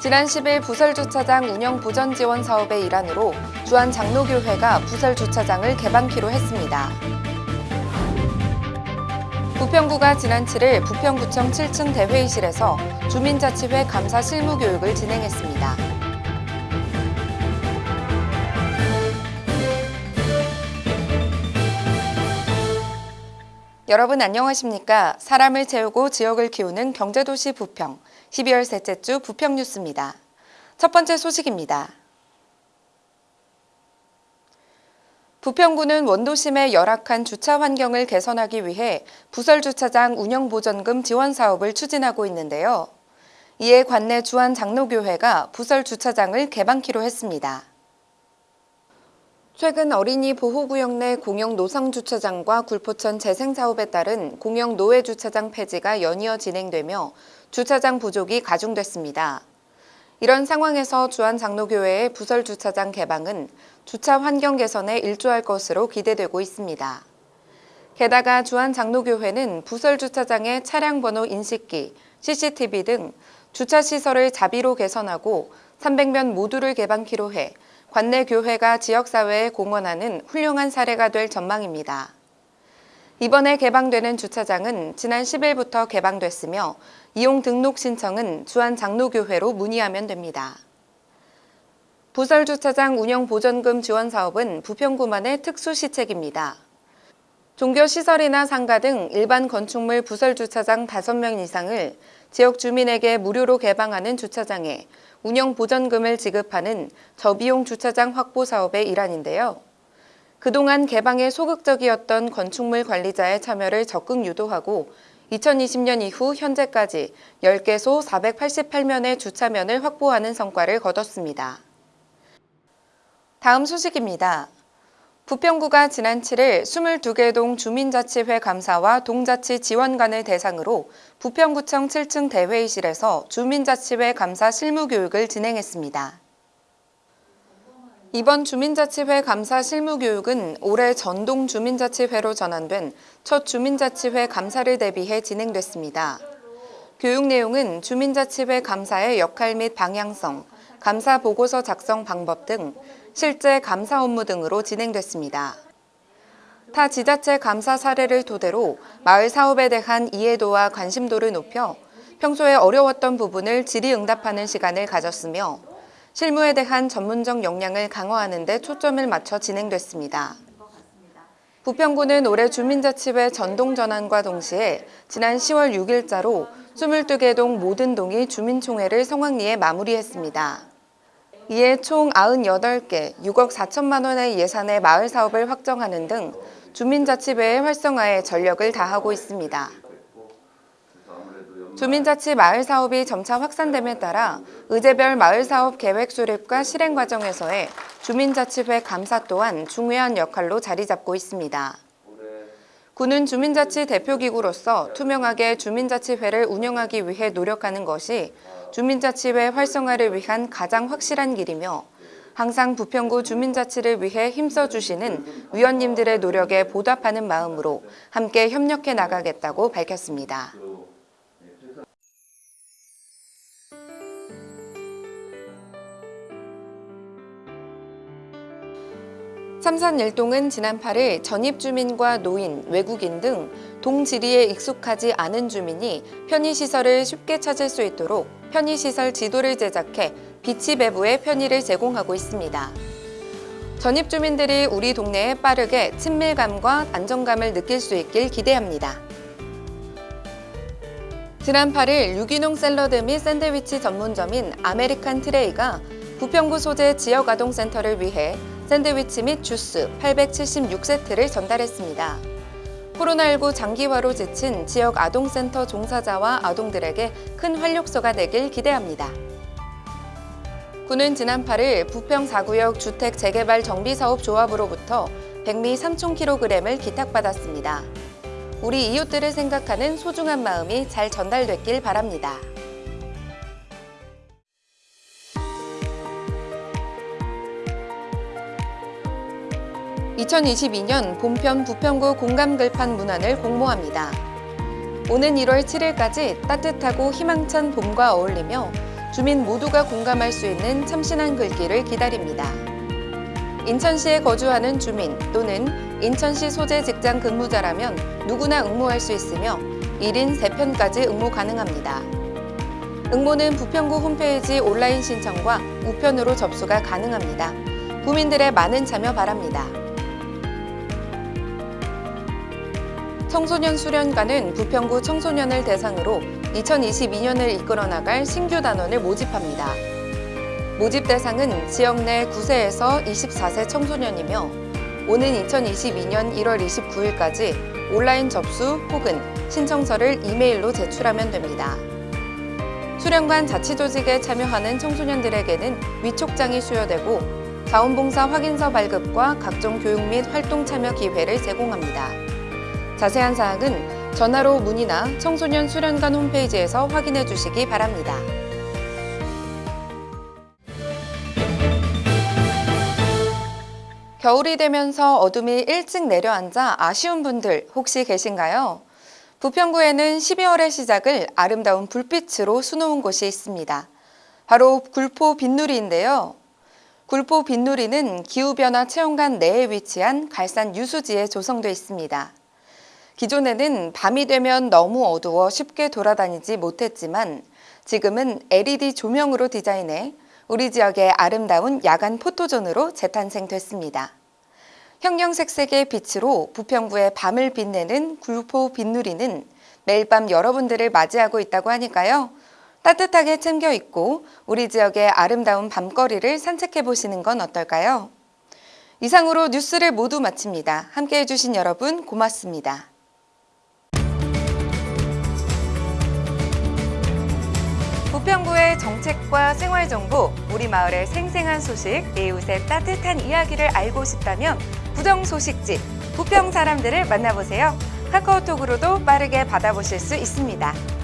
지난 10일 부설주차장 운영 보전 지원 사업의 일환으로 주한 장로교회가 부설주차장을 개방키로 했습니다. 부평구가 지난 7일 부평구청 7층 대회의실에서 주민자치회 감사 실무 교육을 진행했습니다. 여러분 안녕하십니까? 사람을 채우고 지역을 키우는 경제도시 부평, 12월 셋째 주 부평 뉴스입니다. 첫 번째 소식입니다. 부평구는 원도심의 열악한 주차 환경을 개선하기 위해 부설주차장 운영보전금 지원 사업을 추진하고 있는데요. 이에 관내 주한 장로교회가 부설주차장을 개방키로 했습니다. 최근 어린이 보호구역 내 공영 노상 주차장과 굴포천 재생 사업에 따른 공영 노외주차장 폐지가 연이어 진행되며 주차장 부족이 가중됐습니다. 이런 상황에서 주한장로교회의 부설 주차장 개방은 주차 환경 개선에 일조할 것으로 기대되고 있습니다. 게다가 주한장로교회는 부설 주차장의 차량 번호 인식기, CCTV 등 주차시설을 자비로 개선하고 300면 모두를 개방키로 해 관내 교회가 지역사회에 공헌하는 훌륭한 사례가 될 전망입니다. 이번에 개방되는 주차장은 지난 10일부터 개방됐으며 이용 등록 신청은 주한 장로교회로 문의하면 됩니다. 부설주차장 운영 보전금 지원 사업은 부평구만의 특수 시책입니다. 종교시설이나 상가 등 일반 건축물 부설 주차장 5명 이상을 지역 주민에게 무료로 개방하는 주차장에 운영 보전금을 지급하는 저비용 주차장 확보 사업의 일환인데요. 그동안 개방에 소극적이었던 건축물 관리자의 참여를 적극 유도하고 2020년 이후 현재까지 10개소 488면의 주차면을 확보하는 성과를 거뒀습니다. 다음 소식입니다. 부평구가 지난 7일 22개 동 주민자치회 감사와 동자치 지원관을 대상으로 부평구청 7층 대회의실에서 주민자치회 감사 실무교육을 진행했습니다. 이번 주민자치회 감사 실무교육은 올해 전동 주민자치회로 전환된 첫 주민자치회 감사를 대비해 진행됐습니다. 교육 내용은 주민자치회 감사의 역할 및 방향성, 감사 보고서 작성 방법 등 실제 감사 업무 등으로 진행됐습니다. 타 지자체 감사 사례를 토대로 마을 사업에 대한 이해도와 관심도를 높여 평소에 어려웠던 부분을 질의응답하는 시간을 가졌으며 실무에 대한 전문적 역량을 강화하는 데 초점을 맞춰 진행됐습니다. 부평구는 올해 주민자치회 전동전환과 동시에 지난 10월 6일자로 22개 동 모든 동이 주민총회를 성황리에 마무리했습니다. 이에 총 98개 6억 4천만 원의 예산의 마을 사업을 확정하는 등 주민자치회의 활성화에 전력을 다하고 있습니다. 주민자치 마을 사업이 점차 확산됨에 따라 의제별 마을 사업 계획 수립과 실행 과정에서의 주민자치회 감사 또한 중요한 역할로 자리 잡고 있습니다. 구는 주민자치 대표기구로서 투명하게 주민자치회를 운영하기 위해 노력하는 것이 주민자치회 활성화를 위한 가장 확실한 길이며 항상 부평구 주민자치를 위해 힘써주시는 위원님들의 노력에 보답하는 마음으로 함께 협력해 나가겠다고 밝혔습니다. 삼산 일동은 지난 8일 전입주민과 노인, 외국인 등 동지리에 익숙하지 않은 주민이 편의시설을 쉽게 찾을 수 있도록 편의시설 지도를 제작해 비치 배부의 편의를 제공하고 있습니다. 전입 주민들이 우리 동네에 빠르게 친밀감과 안정감을 느낄 수 있길 기대합니다. 지난 8일 유기농 샐러드 및 샌드위치 전문점인 아메리칸 트레이가 부평구 소재 지역아동센터를 위해 샌드위치 및 주스 876세트를 전달했습니다. 코로나19 장기화로 지친 지역 아동센터 종사자와 아동들에게 큰 활력소가 되길 기대합니다. 군은 지난 8일 부평 4구역 주택 재개발 정비사업 조합으로부터 백미 3,000kg을 기탁받았습니다. 우리 이웃들을 생각하는 소중한 마음이 잘 전달됐길 바랍니다. 2022년 본편 부평구 공감글판 문안을 공모합니다. 오는 1월 7일까지 따뜻하고 희망찬 봄과 어울리며 주민 모두가 공감할 수 있는 참신한 글귀를 기다립니다. 인천시에 거주하는 주민 또는 인천시 소재 직장 근무자라면 누구나 응모할 수 있으며 1인 3편까지 응모 가능합니다. 응모는 부평구 홈페이지 온라인 신청과 우편으로 접수가 가능합니다. 구민들의 많은 참여 바랍니다. 청소년 수련관은 부평구 청소년을 대상으로 2022년을 이끌어 나갈 신규 단원을 모집합니다. 모집 대상은 지역 내 9세에서 24세 청소년이며 오는 2022년 1월 29일까지 온라인 접수 혹은 신청서를 이메일로 제출하면 됩니다. 수련관 자치조직에 참여하는 청소년들에게는 위촉장이 수여되고 자원봉사 확인서 발급과 각종 교육 및 활동 참여 기회를 제공합니다. 자세한 사항은 전화로 문의나 청소년 수련관 홈페이지에서 확인해 주시기 바랍니다. 겨울이 되면서 어둠이 일찍 내려앉아 아쉬운 분들 혹시 계신가요? 부평구에는 12월의 시작을 아름다운 불빛으로 수놓은 곳이 있습니다. 바로 굴포 빗누리인데요. 굴포 빗누리는 기후변화 체험관 내에 위치한 갈산 유수지에 조성돼 있습니다. 기존에는 밤이 되면 너무 어두워 쉽게 돌아다니지 못했지만 지금은 LED 조명으로 디자인해 우리 지역의 아름다운 야간 포토존으로 재탄생됐습니다. 형형색색의 빛으로 부평구의 밤을 빛내는 굴포 빛누리는 매일 밤 여러분들을 맞이하고 있다고 하니까요. 따뜻하게 챙겨 입고 우리 지역의 아름다운 밤거리를 산책해 보시는 건 어떨까요? 이상으로 뉴스를 모두 마칩니다. 함께 해 주신 여러분 고맙습니다. 부평구의 정책과 생활 정보, 우리 마을의 생생한 소식, 이웃의 따뜻한 이야기를 알고 싶다면 부정 소식지 부평 사람들을 만나보세요. 카카오톡으로도 빠르게 받아보실 수 있습니다.